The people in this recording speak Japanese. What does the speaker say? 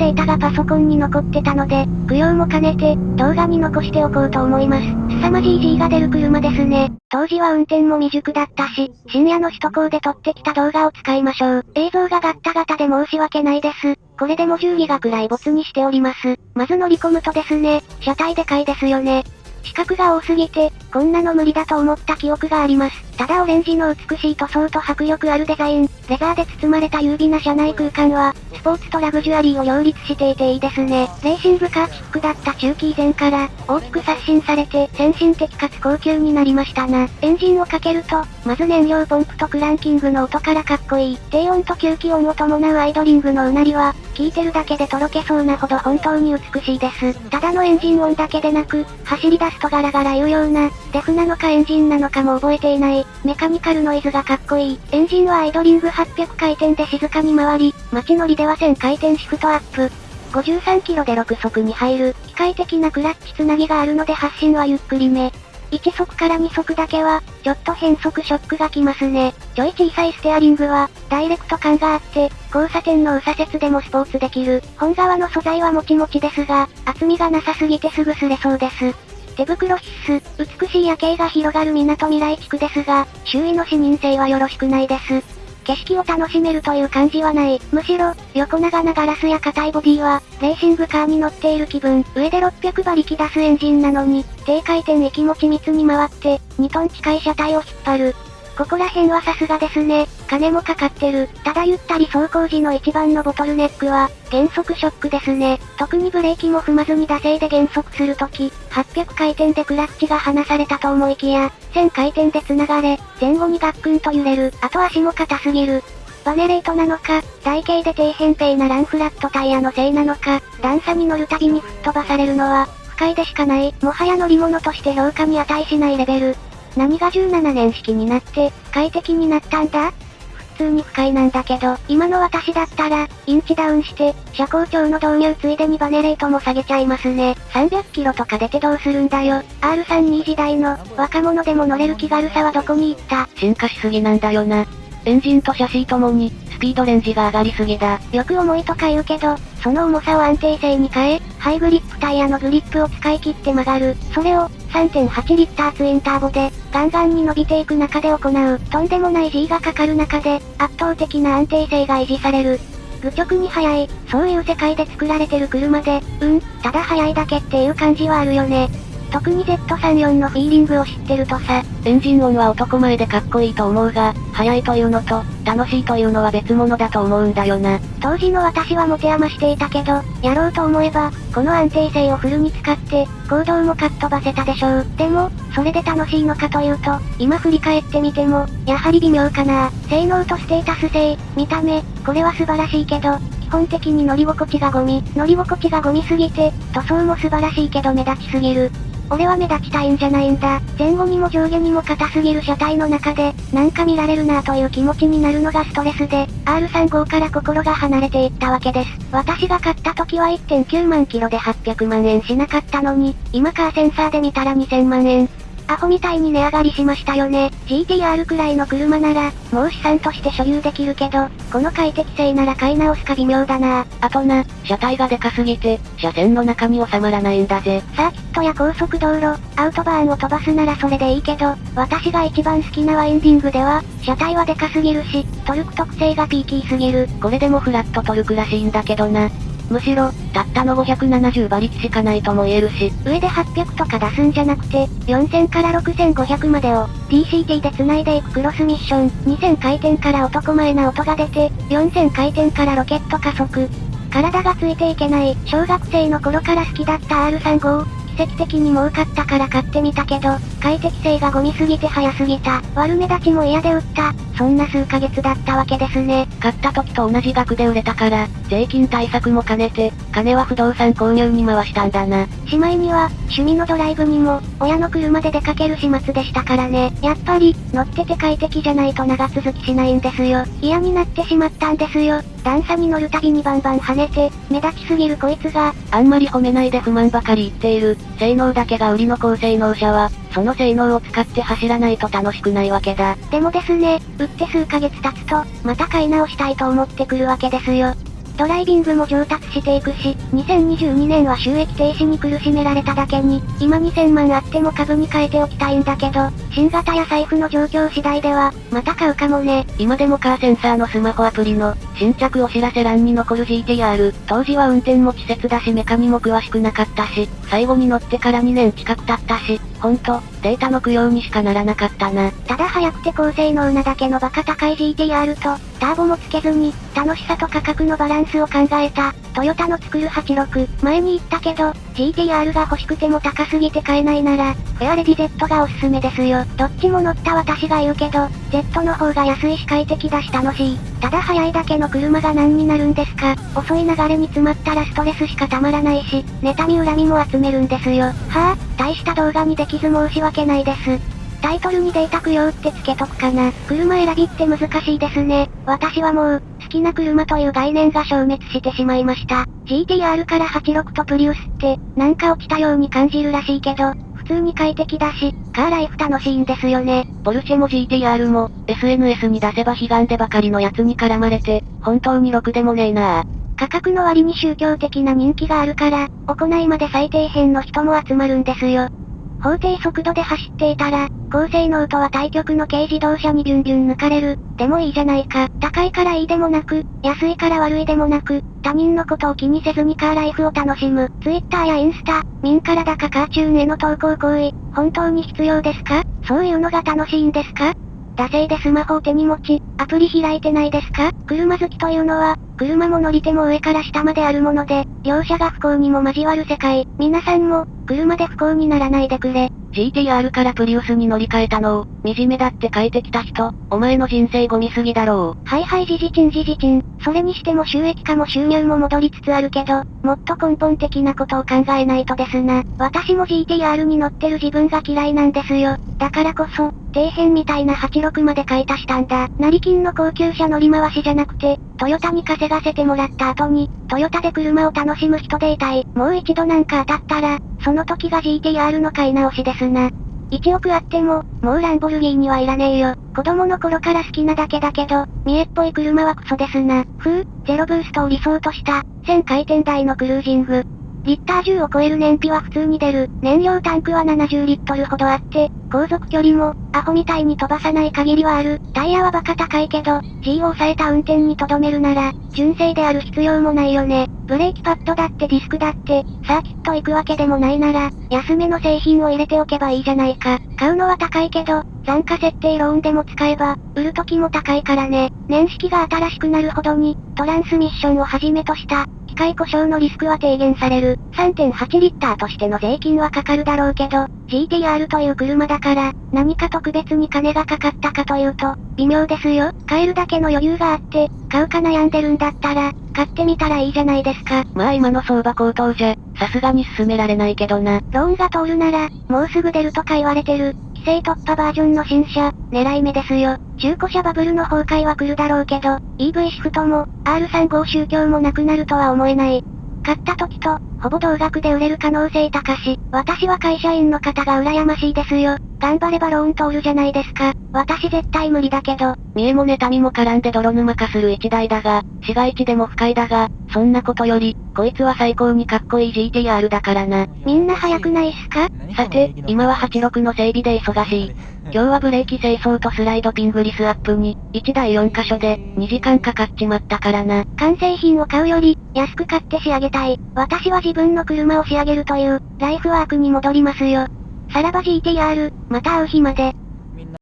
データがパソコンに残ってたので、供養も兼ねて、動画に残しておこうと思います。凄まじい G が出る車ですね。当時は運転も未熟だったし、深夜の首都高で撮ってきた動画を使いましょう。映像がガッタガタで申し訳ないです。これでも10ギガくらい没にしております。まず乗り込むとですね、車体でかいですよね。四角が多すぎて、こんなの無理だと思った記憶があります。ただオレンジの美しい塗装と迫力あるデザイン、レザーで包まれた優美な車内空間は、スポーツとラグジュアリーを両立していていいですね。レーシングカーチックだった中期以前から、大きく刷新されて、先進的かつ高級になりましたな。エンジンをかけると、まず燃料ポンプとクランキングの音からかっこいい。低温と吸気音を伴うアイドリングのうなりは、聞いてるだけでとろけそうなほど本当に美しいです。ただのエンジン音だけでなく、走り出すとガラガラ言うような、デフなのかエンジンなのかも覚えていない、メカニカルノイズがかっこいい。エンジンはアイドリング800回転で静かに回り、街乗りでは1000回転シフトアップ。53キロで6速に入る、機械的なクラッチつなぎがあるので発進はゆっくりめ。1速から2速だけは、ちょっと変速ショックがきますね。ちょい小さいステアリングは、ダイレクト感があって、交差点の右左折でもスポーツできる。本革の素材はもちもちですが、厚みがなさすぎてすぐ擦れそうです。手袋必須、美しい夜景が広がる港未来地区ですが、周囲の視認性はよろしくないです。景色を楽しめるという感じはない。むしろ、横長なガラスや硬いボディは、レーシングカーに乗っている気分。上で600馬力出すエンジンなのに、低回転域も緻密に回って、2トン近い車体を引っ張る。ここら辺はさすがですね。金もかかってる。ただゆったり走行時の一番のボトルネックは、減速ショックですね。特にブレーキも踏まずに惰性で減速するとき、800回転でクラッチが離されたと思いきや、1000回転で繋がれ、前後にガックンと揺れる。あと足も硬すぎる。バネレートなのか、台形で低扁平なランフラットタイヤのせいなのか、段差に乗るたびに吹っ飛ばされるのは、不快でしかない。もはや乗り物として評価に値しないレベル。何が17年式になって、快適になったんだ？普通に不快なんだけど、今の私だったら、インチダウンして、車高調の導入ついでにバネレートも下げちゃいますね。300キロとか出てどうするんだよ。R32 時代の、若者でも乗れる気軽さはどこに行った？進化しすぎなんだよな。エンジンとシャシーともに、スピードレンジが上がりすぎだ。よく重いとか言うけど、その重さを安定性に変え、ハイグリップタイヤのグリップを使い切って曲がる。それを、3.8リッターツインターボで、ガンガンに伸びていく中で行う。とんでもない G がかかる中で、圧倒的な安定性が維持される。愚直に速い、そういう世界で作られてる車で、うん、ただ速いだけっていう感じはあるよね。特に Z34 のフィーリングを知ってるとさ、エンジン音は男前でかっこいいと思うが、速いというのと、楽しいというのは別物だと思うんだよな。当時の私は持て余していたけど、やろうと思えば、この安定性をフルに使って、行動もかっ飛ばせたでしょう。でも、それで楽しいのかというと、今振り返ってみても、やはり微妙かな。性能とステータス性、見た目、これは素晴らしいけど、基本的に乗り心地がゴミ。乗り心地がゴミすぎて、塗装も素晴らしいけど目立ちすぎる。俺は目立ちたいんじゃないんだ。前後にも上下にも硬すぎる車体の中で、なんか見られるなぁという気持ちになるのがストレスで、R35 から心が離れていったわけです。私が買った時は1.9万キロで800万円しなかったのに、今カーセンサーで見たら2000万円。アホみたいに値上がりしましたよね。GTR くらいの車なら、もう資産として所有できるけど、この快適性なら買い直すか微妙だな。あとな、車体がでかすぎて、車線の中に収まらないんだぜ。サーキットや高速道路、アウトバーンを飛ばすならそれでいいけど、私が一番好きなワインディングでは、車体はでかすぎるし、トルク特性がピーキーすぎる。これでもフラットトルクらしいんだけどな。むしろ、たったの570馬力しかないとも言えるし。上で800とか出すんじゃなくて、4000から6500までを、DCT で繋いでいくクロスミッション、2000回転から男前な音が出て、4000回転からロケット加速。体がついていけない、小学生の頃から好きだった R35、奇跡的に儲かったから買ってみたけど、快適性がゴミすぎて早すぎた。悪目立ちも嫌で売った。そんな数ヶ月だったわけですね。買った時と同じ額で売れたから、税金対策も兼ねて、金は不動産購入に回したんだな。しまいには、趣味のドライブにも、親の車で出かける始末でしたからね。やっぱり、乗ってて快適じゃないと長続きしないんですよ。嫌になってしまったんですよ。段差に乗るたびにバンバン跳ねて、目立ちすぎるこいつが、あんまり褒めないで不満ばかり言っている、性能だけが売りの高性能車は、その性能を使って走らないと楽しくないわけだ。でもですね、売って数ヶ月経つと、また買い直したいと思ってくるわけですよ。ドライビングも上達していくし、2022年は収益停止に苦しめられただけに、今2000万あっても株に変えておきたいんだけど、新型や財布の状況次第では、また買うかもね。今でもカーセンサーのスマホアプリの、新着お知らせ欄に残る GTR。当時は運転も稚拙だしメカにも詳しくなかったし、最後に乗ってから2年近く経ったし、ほんと、データの供養にしかならなかったな。ただ速くて高性能なだけのバカ高い GTR と、ターボもつけずに、楽しさと価格のバランスを考えた、トヨタの作る86。前に言ったけど、GTR が欲しくても高すぎて買えないなら、フェアレディ Z がおすすめですよ。どっちも乗った私が言うけど、Z の方が安いし快適だし楽しい。ただ速いだけの車が何になるんですか遅い流れに詰まったらストレスしかたまらないし、妬み恨みも集めるんですよ。はあ、大した動画にできず申し訳ないです。タイトルにデータ供養ってつけとくかな。車選びって難しいですね。私はもう、きな車という概念が消滅してしまいました。GTR から86とプリウスって、なんか落ちたように感じるらしいけど、普通に快適だし、カーライフ楽しいんですよね。ポルシェも GTR も、SNS に出せば悲願でばかりのやつに絡まれて、本当にろくでもねえな価格の割に宗教的な人気があるから、行いまで最底辺の人も集まるんですよ。法定速度で走っていたら、高性能とは対極の軽自動車にビュンビュン抜かれる。でもいいじゃないか。高いからいいでもなく、安いから悪いでもなく、他人のことを気にせずにカーライフを楽しむ。Twitter やインスタ、民からだかカーチューンへの投稿行為、本当に必要ですか？そういうのが楽しいんですか？惰性でスマホを手に持ち、アプリ開いてないですか？車好きというのは、車も乗り手も上から下まであるもので、両者が不幸にも交わる世界。皆さんも、車で不幸にならないでくれ。GTR からプリウスに乗り換えたのを、惨めだって書いてきた人、お前の人生ゴミすぎだろう。はいはいじじちんじじちん。それにしても収益化も収入も戻りつつあるけど、もっと根本的なことを考えないとですな。私も GTR に乗ってる自分が嫌いなんですよ。だからこそ、底辺みたいな86まで買い足したんだ。成金の高級車乗り回しじゃなくて、トヨタに稼がせてもらった後に、トヨタで車を楽しむ人でいたい。もう一度なんか当たったら、その時が GTR の買い直しですな。1億あっても、もうランボルギーニはいらねえよ。子供の頃から好きなだけだけど、見えっぽい車はクソですな。ふう、ゼロブーストを理想とした、1000回転台のクルージング。リッター10を超える燃費は普通に出る。燃料タンクは70リットルほどあって、航続距離も、アホみたいに飛ばさない限りはある。タイヤはバカ高いけど、G を抑えた運転にとどめるなら、純正である必要もないよね。ブレーキパッドだってディスクだって、サーキット行くわけでもないなら、安めの製品を入れておけばいいじゃないか。買うのは高いけど、残価設定ローンでも使えば、売る時も高いからね。年式が新しくなるほどに、トランスミッションをはじめとした、機械故障のリスクは低減される。3.8リッターとしての税金はかかるだろうけど、GTR という車だから、何か特別に金がかかったかというと、微妙ですよ。買えるだけの余裕があって、買うか悩んでるんだったら、買ってみたらいいじゃないですか。まあ今の相場高騰じゃ、さすがに進められないけどな。ローンが通るなら、もうすぐ出るとか言われてる。規制突破バージョンの新車、狙い目ですよ。中古車バブルの崩壊は来るだろうけど、EV シフトも、R35 宗教もなくなるとは思えない。買った時と、ほぼ同額で売れる可能性高し、私は会社員の方が羨ましいですよ。頑張ればローン通るじゃないですか。私絶対無理だけど。見えも妬みも絡んで泥沼化する一台だが、市街地でも不快だが、そんなことより、こいつは最高にかっこいい GTR だからな。みんな早くないっすか？さて、今は86の整備で忙しい。今日はブレーキ清掃とスライドピングリスアップに、1台4箇所で、2時間かかっちまったからな。完成品を買うより、安く買って仕上げたい。私は自分の車を仕上げるという、ライフワークに戻りますよ。さらば GTR、また会う日まで。